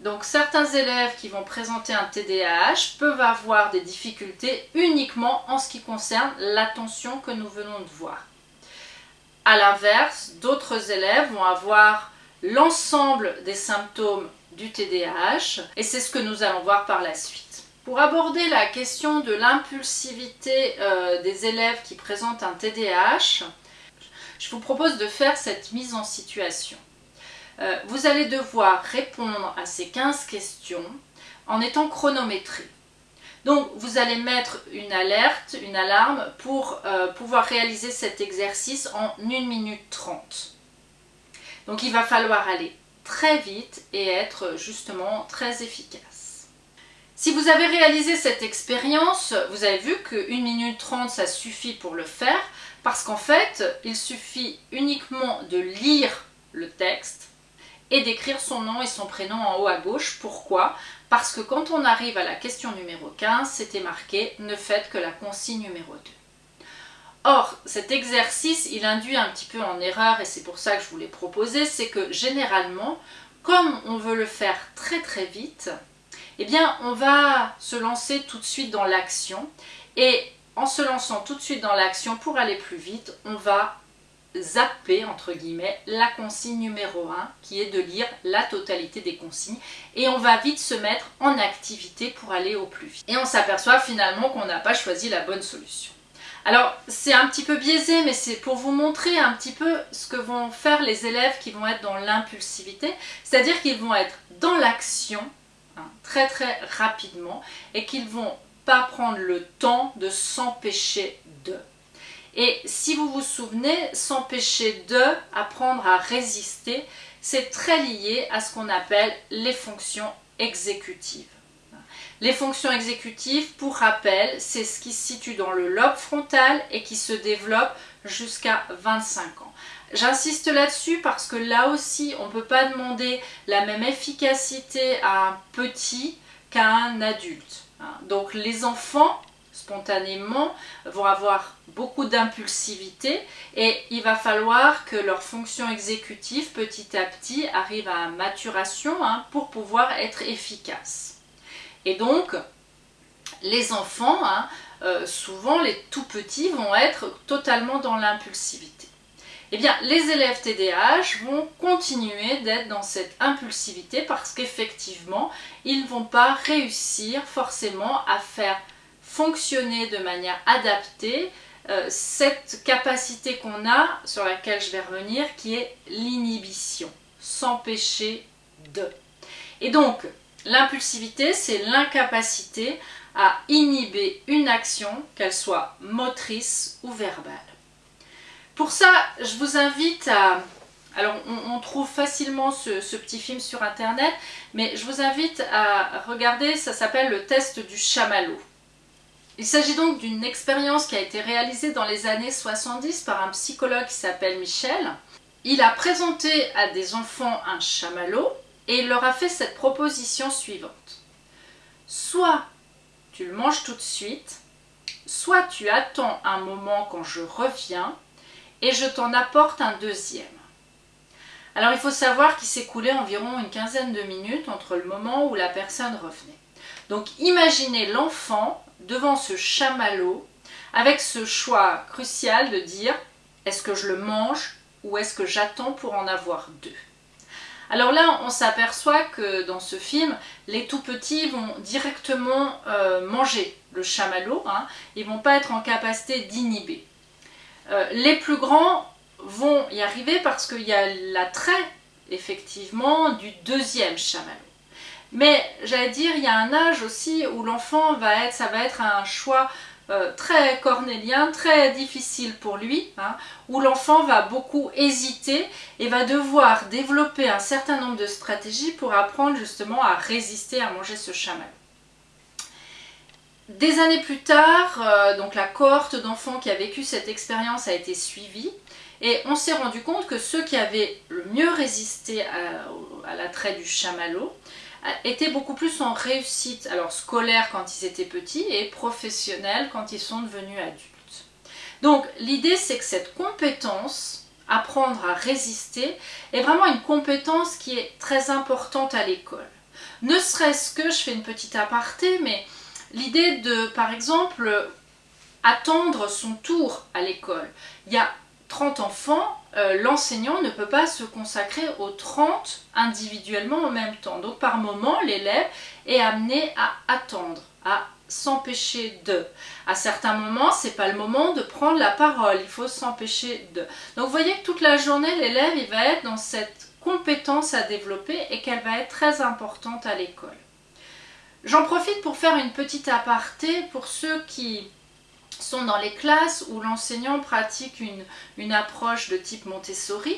Donc certains élèves qui vont présenter un TDAH peuvent avoir des difficultés uniquement en ce qui concerne l'attention que nous venons de voir. A l'inverse, d'autres élèves vont avoir l'ensemble des symptômes du TDAH et c'est ce que nous allons voir par la suite. Pour aborder la question de l'impulsivité euh, des élèves qui présentent un TDAH, je vous propose de faire cette mise en situation. Euh, vous allez devoir répondre à ces 15 questions en étant chronométré. Donc vous allez mettre une alerte, une alarme pour euh, pouvoir réaliser cet exercice en 1 minute 30. Donc il va falloir aller très vite et être justement très efficace. Si vous avez réalisé cette expérience, vous avez vu que 1 minute 30 ça suffit pour le faire parce qu'en fait il suffit uniquement de lire le texte et d'écrire son nom et son prénom en haut à gauche. Pourquoi? Parce que quand on arrive à la question numéro 15, c'était marqué « Ne faites que la consigne numéro 2 ». Or, cet exercice, il induit un petit peu en erreur et c'est pour ça que je vous l'ai proposé, c'est que généralement, comme on veut le faire très très vite, eh bien on va se lancer tout de suite dans l'action et en se lançant tout de suite dans l'action pour aller plus vite, on va zapper entre guillemets la consigne numéro 1 qui est de lire la totalité des consignes et on va vite se mettre en activité pour aller au plus vite. Et on s'aperçoit finalement qu'on n'a pas choisi la bonne solution. Alors c'est un petit peu biaisé mais c'est pour vous montrer un petit peu ce que vont faire les élèves qui vont être dans l'impulsivité, c'est-à-dire qu'ils vont être dans l'action hein, très très rapidement et qu'ils vont pas prendre le temps de s'empêcher de. Et si vous vous souvenez, s'empêcher de apprendre à résister, c'est très lié à ce qu'on appelle les fonctions exécutives. Les fonctions exécutives, pour rappel, c'est ce qui se situe dans le lobe frontal et qui se développe jusqu'à 25 ans. J'insiste là-dessus parce que là aussi, on ne peut pas demander la même efficacité à un petit qu'à un adulte. Donc les enfants spontanément vont avoir beaucoup d'impulsivité et il va falloir que leur fonction exécutive petit à petit arrive à maturation hein, pour pouvoir être efficace. Et donc les enfants, hein, euh, souvent les tout petits vont être totalement dans l'impulsivité. Eh bien, les élèves TDAH vont continuer d'être dans cette impulsivité parce qu'effectivement, ils ne vont pas réussir forcément à faire fonctionner de manière adaptée euh, cette capacité qu'on a, sur laquelle je vais revenir, qui est l'inhibition, s'empêcher de. Et donc, l'impulsivité, c'est l'incapacité à inhiber une action, qu'elle soit motrice ou verbale. Pour ça, je vous invite à... Alors, on, trouve facilement ce, ce, petit film sur Internet, mais je vous invite à regarder, ça s'appelle le test du chamallow. Il s'agit donc d'une expérience qui a été réalisée dans les années 70 par un psychologue qui s'appelle Michel. Il a présenté à des enfants un chamallow et il leur a fait cette proposition suivante. Soit tu le manges tout de suite, soit tu attends un moment quand je reviens et je t'en apporte un deuxième. Alors il faut savoir qu'il coulé environ une quinzaine de minutes entre le moment où la personne revenait. Donc imaginez l'enfant devant ce chamallow avec ce choix crucial de dire est-ce que je le mange ou est-ce que j'attends pour en avoir deux? Alors là, on s'aperçoit que dans ce film, les tout petits vont directement euh, manger le chamallow, hein, ils ne vont pas être en capacité d'inhiber. Euh, les plus grands vont y arriver parce qu'il y a l'attrait, effectivement, du deuxième chamallow. Mais j'allais dire, il y a un âge aussi où l'enfant va être, ça va être un choix euh, très cornélien, très difficile pour lui, hein, où l'enfant va beaucoup hésiter et va devoir développer un certain nombre de stratégies pour apprendre justement à résister à manger ce chamal. Des années plus tard, euh, donc la cohorte d'enfants qui a vécu cette expérience a été suivie et on s'est rendu compte que ceux qui avaient le mieux résisté à, à l'attrait du chamallow étaient beaucoup plus en réussite, alors scolaire quand ils étaient petits et professionnels quand ils sont devenus adultes. Donc l'idée c'est que cette compétence, apprendre à résister, est vraiment une compétence qui est très importante à l'école. Ne serait-ce que, je fais une petite aparté, mais l'idée de, par exemple, attendre son tour à l'école. Il y a 30 enfants, euh, l'enseignant ne peut pas se consacrer aux 30 individuellement en même temps. Donc par moment, l'élève est amené à attendre, à s'empêcher de. À certains moments, c'est pas le moment de prendre la parole, il faut s'empêcher de. Donc vous voyez que toute la journée, l'élève, il va être dans cette compétence à développer et qu'elle va être très importante à l'école. J'en profite pour faire une petite aparté pour ceux qui sont dans les classes où l'enseignant pratique une, approche de type Montessori.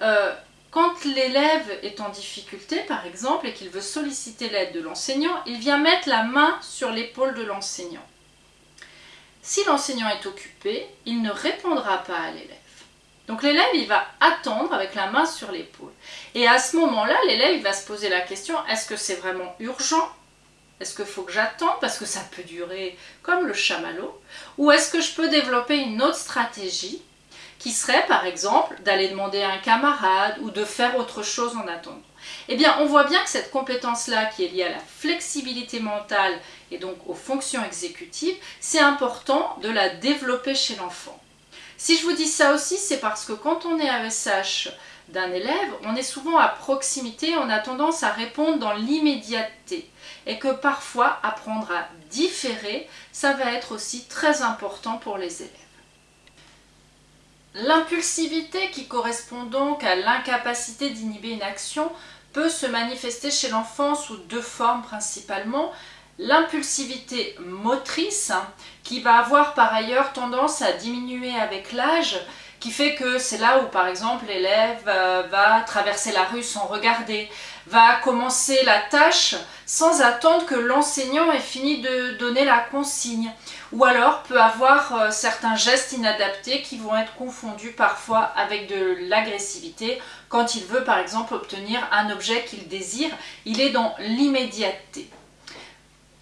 Euh, quand l'élève est en difficulté, par exemple, et qu'il veut solliciter l'aide de l'enseignant, il vient mettre la main sur l'épaule de l'enseignant. Si l'enseignant est occupé, il ne répondra pas à l'élève. Donc l'élève, il va attendre avec la main sur l'épaule. Et à ce moment-là, l'élève, va se poser la question, est-ce que c'est vraiment urgent Est-ce qu'il faut que j'attende parce que ça peut durer comme le chamallow? Ou est-ce que je peux développer une autre stratégie qui serait par exemple d'aller demander à un camarade ou de faire autre chose en attendant? Eh bien, on voit bien que cette compétence-là, qui est liée à la flexibilité mentale et donc aux fonctions exécutives, c'est important de la développer chez l'enfant. Si je vous dis ça aussi, c'est parce que quand on est AESH d'un élève, on est souvent à proximité, on a tendance à répondre dans l'immédiateté. Et que parfois, apprendre à différer, ça va être aussi très important pour les élèves. L'impulsivité qui correspond donc à l'incapacité d'inhiber une action peut se manifester chez l'enfant sous deux formes principalement. L'impulsivité motrice qui va avoir par ailleurs tendance à diminuer avec l'âge qui fait que c'est là où par exemple l'élève euh, va traverser la rue sans regarder, va commencer la tâche sans attendre que l'enseignant ait fini de donner la consigne ou alors peut avoir euh, certains gestes inadaptés qui vont être confondus parfois avec de l'agressivité quand il veut par exemple obtenir un objet qu'il désire, il est dans l'immédiateté.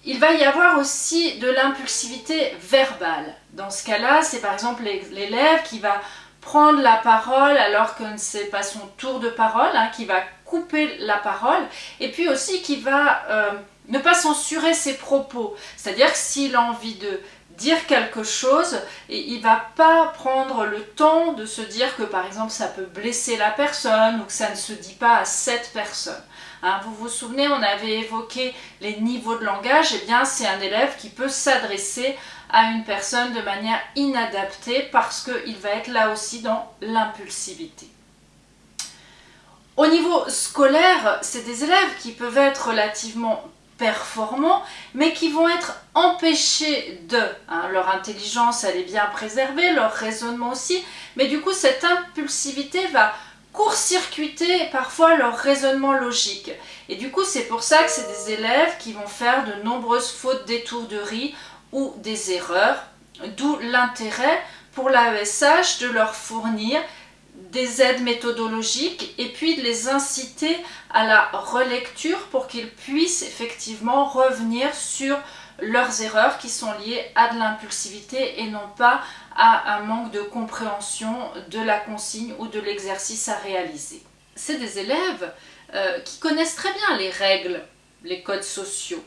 Il va y avoir aussi de l'impulsivité verbale. Dans ce cas-là, c'est par exemple l'élève qui va prendre la parole alors que ce n'est pas son tour de parole, hein, qui va couper la parole, et puis aussi qui va euh, ne pas censurer ses propos. C'est-à-dire que s'il a envie de dire quelque chose et il va pas prendre le temps de se dire que par exemple ça peut blesser la personne ou que ça ne se dit pas à cette personne. Hein, vous vous souvenez, on avait évoqué les niveaux de langage, et eh bien c'est un élève qui peut s'adresser à une personne de manière inadaptée parce qu'il va être là aussi dans l'impulsivité. Au niveau scolaire, c'est des élèves qui peuvent être relativement performants, mais qui vont être empêchés de. Hein, leur intelligence, elle est bien préservée, leur raisonnement aussi, mais du coup, cette impulsivité va court-circuiter parfois leur raisonnement logique. Et du coup, c'est pour ça que c'est des élèves qui vont faire de nombreuses fautes d'étourderie ou des erreurs, d'où l'intérêt pour l'AESH de leur fournir des aides méthodologiques et puis de les inciter à la relecture pour qu'ils puissent effectivement revenir sur leurs erreurs qui sont liées à de l'impulsivité et non pas à un manque de compréhension de la consigne ou de l'exercice à réaliser. C'est des élèves euh, qui connaissent très bien les règles, les codes sociaux,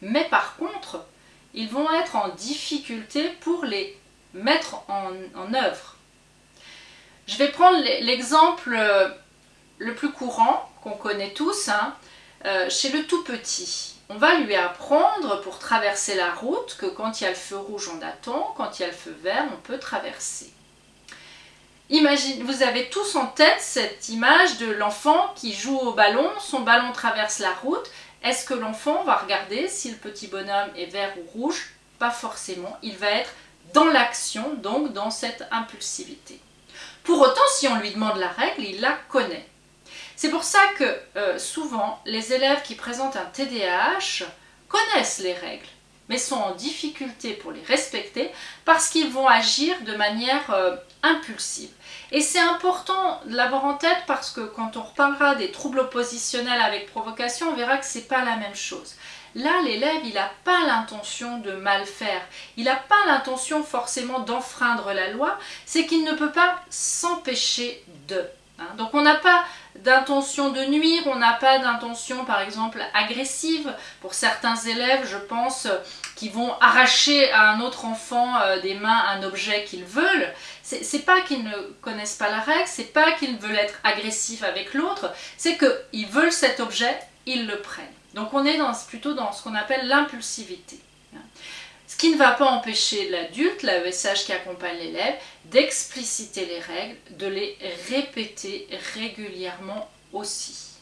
mais par contre, ils vont être en difficulté pour les mettre en œuvre. Je vais prendre l'exemple euh, le plus courant, qu'on connaît tous, hein, euh, chez le tout petit. On va lui apprendre pour traverser la route que quand il y a le feu rouge, on attend, quand il y a le feu vert, on peut traverser. Vous avez tous en tête cette image de l'enfant qui joue au ballon, son ballon traverse la route. Est-ce que l'enfant va regarder si le petit bonhomme est vert ou rouge? Pas forcément, il va être dans l'action, donc dans cette impulsivité. Pour autant, si on lui demande la règle, il la connaît. C'est pour ça que euh, souvent, les élèves qui présentent un TDAH connaissent les règles, mais sont en difficulté pour les respecter parce qu'ils vont agir de manière euh, impulsive. Et c'est important de l'avoir en tête parce que quand on reparlera des troubles oppositionnels avec provocation, on verra que ce n'est pas la même chose. Là, l'élève, il n'a pas l'intention de mal faire. Il n'a pas l'intention forcément d'enfreindre la loi. C'est qu'il ne peut pas s'empêcher de. Hein. Donc on n'a pas d'intention de nuire, on n'a pas d'intention par exemple agressive. Pour certains élèves, je pense, qui vont arracher à un autre enfant euh, des mains un objet qu'ils veulent. C'est pas qu'ils ne connaissent pas la règle, c'est pas qu'ils veulent être agressifs avec l'autre, c'est qu'ils veulent cet objet, ils le prennent. Donc on est plutôt dans ce qu'on appelle l'impulsivité. Ce qui ne va pas empêcher l'adulte, l'AESH qui accompagne l'élève, d'expliciter les règles, de les répéter régulièrement aussi.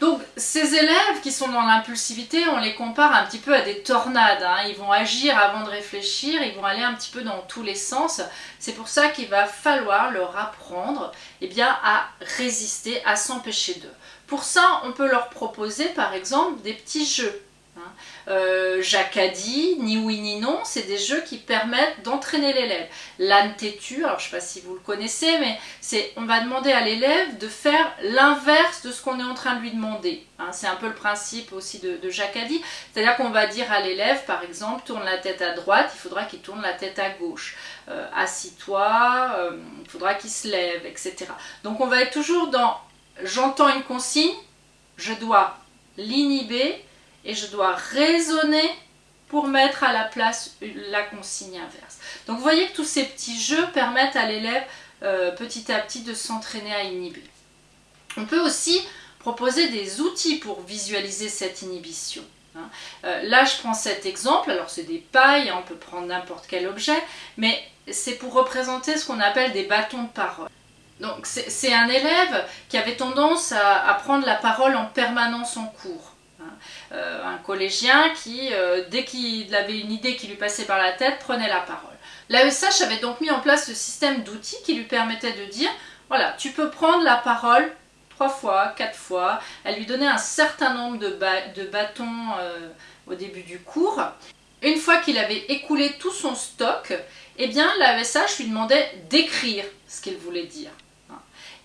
Donc ces élèves qui sont dans l'impulsivité, on les compare un petit peu à des tornades. Hein. Ils vont agir avant de réfléchir, ils vont aller un petit peu dans tous les sens. C'est pour ça qu'il va falloir leur apprendre eh bien, à résister, à s'empêcher d'eux. Pour ça, on peut leur proposer par exemple des petits jeux. Hein. Euh, Jacadi, ni oui ni non, c'est des jeux qui permettent d'entraîner l'élève. L'âne têtu, alors je ne sais pas si vous le connaissez, mais c'est on va demander à l'élève de faire l'inverse de ce qu'on est en train de lui demander. Hein. c'est un peu le principe aussi de, de Jacadi, c'est-à-dire qu'on va dire à l'élève, par exemple, tourne la tête à droite, il faudra qu'il tourne la tête à gauche. Euh, assis-toi, euh, il faudra qu'il se lève, etc. Donc on va être toujours dans j'entends une consigne, je dois l'inhiber et je dois raisonner pour mettre à la place la consigne inverse. Donc vous voyez que tous ces petits jeux permettent à l'élève euh, petit à petit de s'entraîner à inhiber. On peut aussi proposer des outils pour visualiser cette inhibition. Hein. Euh, là je prends cet exemple, alors c'est des pailles, on peut prendre n'importe quel objet, mais c'est pour représenter ce qu'on appelle des bâtons de parole. Donc c'est un élève qui avait tendance à, prendre la parole en permanence en cours. Euh, un collégien qui, euh, dès qu'il avait une idée qui lui passait par la tête, prenait la parole. L'AESH avait donc mis en place ce système d'outils qui lui permettait de dire, voilà, tu peux prendre la parole trois fois, quatre fois. Elle lui donnait un certain nombre de, bâtons euh, au début du cours. Une fois qu'il avait écoulé tout son stock, eh bien l'AESH lui demandait d'écrire ce qu'il voulait dire.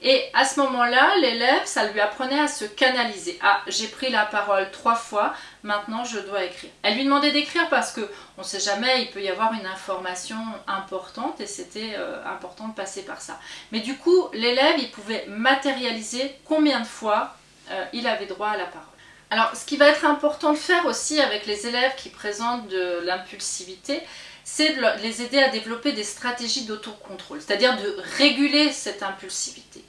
Et à ce moment-là, l'élève, ça lui apprenait à se canaliser. Ah, j'ai pris la parole trois fois, maintenant je dois écrire. Elle lui demandait d'écrire parce que on ne sait jamais, il peut y avoir une information importante et c'était euh, important de passer par ça. Mais du coup, l'élève, il pouvait matérialiser combien de fois euh, il avait droit à la parole. Alors, ce qui va être important de faire aussi avec les élèves qui présentent de l'impulsivité, c'est de les aider à développer des stratégies d'autocontrôle, c'est-à-dire de réguler cette impulsivité.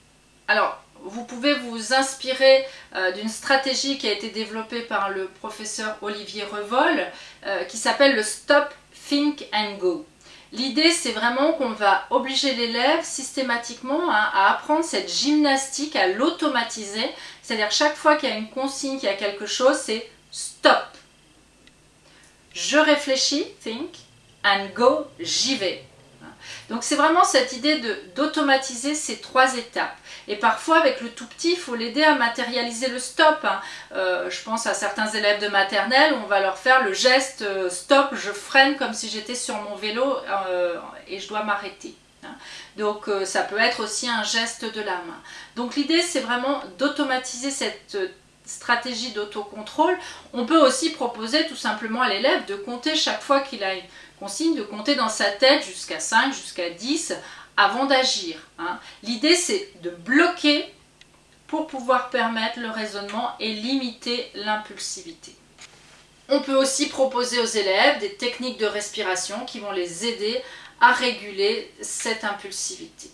Alors, vous pouvez vous inspirer euh, d'une stratégie qui a été développée par le professeur Olivier Revol, euh, qui s'appelle le Stop, Think and Go. L'idée, c'est vraiment qu'on va obliger l'élève systématiquement hein, à apprendre cette gymnastique, à l'automatiser. C'est-à-dire chaque fois qu'il y a une consigne, qu'il y a quelque chose, c'est stop. Je réfléchis, think, and go, j'y vais. Donc c'est vraiment cette idée d'automatiser ces trois étapes. Et parfois avec le tout petit, il faut l'aider à matérialiser le stop. Hein. Euh, je pense à certains élèves de maternelle, on va leur faire le geste euh, stop, je freine comme si j'étais sur mon vélo euh, et je dois m'arrêter. Hein. Donc ça peut être aussi un geste de la main. Donc l'idée c'est vraiment d'automatiser cette stratégie d'autocontrôle. On peut aussi proposer tout simplement à l'élève de compter chaque fois qu'il a une consigne, de compter dans sa tête jusqu'à 5, jusqu'à 10 avant d'agir. Hein. L'idée c'est de bloquer pour pouvoir permettre le raisonnement et limiter l'impulsivité. On peut aussi proposer aux élèves des techniques de respiration qui vont les aider à réguler cette impulsivité.